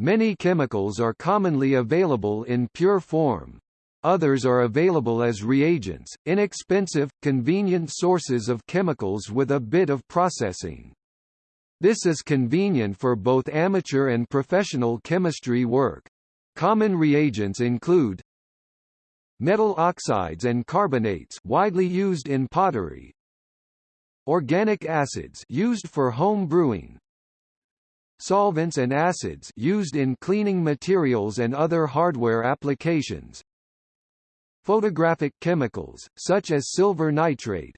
Many chemicals are commonly available in pure form. Others are available as reagents, inexpensive, convenient sources of chemicals with a bit of processing. This is convenient for both amateur and professional chemistry work. Common reagents include metal oxides and carbonates widely used in pottery, organic acids used for home brewing, solvents and acids used in cleaning materials and other hardware applications, photographic chemicals, such as silver nitrate,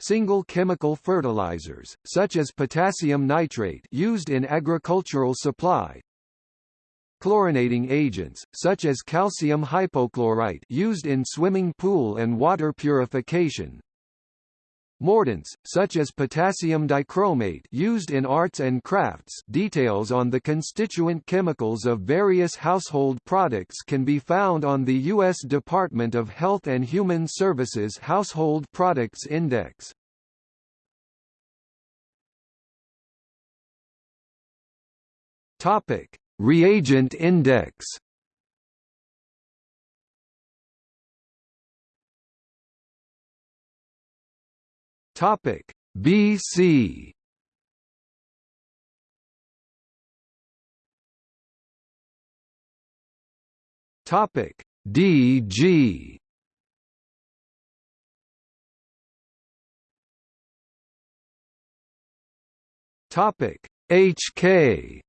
single chemical fertilizers, such as potassium nitrate used in agricultural supply, chlorinating agents, such as calcium hypochlorite used in swimming pool and water purification, Mordants, such as potassium dichromate used in arts and crafts details on the constituent chemicals of various household products can be found on the U.S. Department of Health and Human Services Household Products Index. Reagent Index. Topic: BC. Topic: DG. Topic: HK.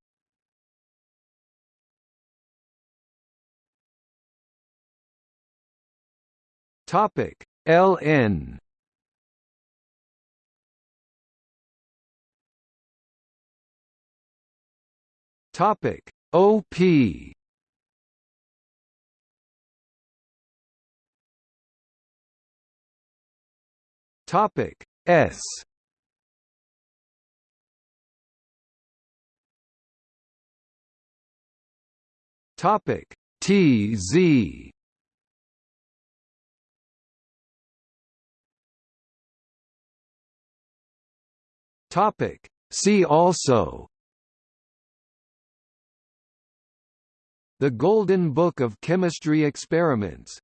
Topic: LN. Topic. OP Topic. S. Topic. TZ Topic. See also The Golden Book of Chemistry Experiments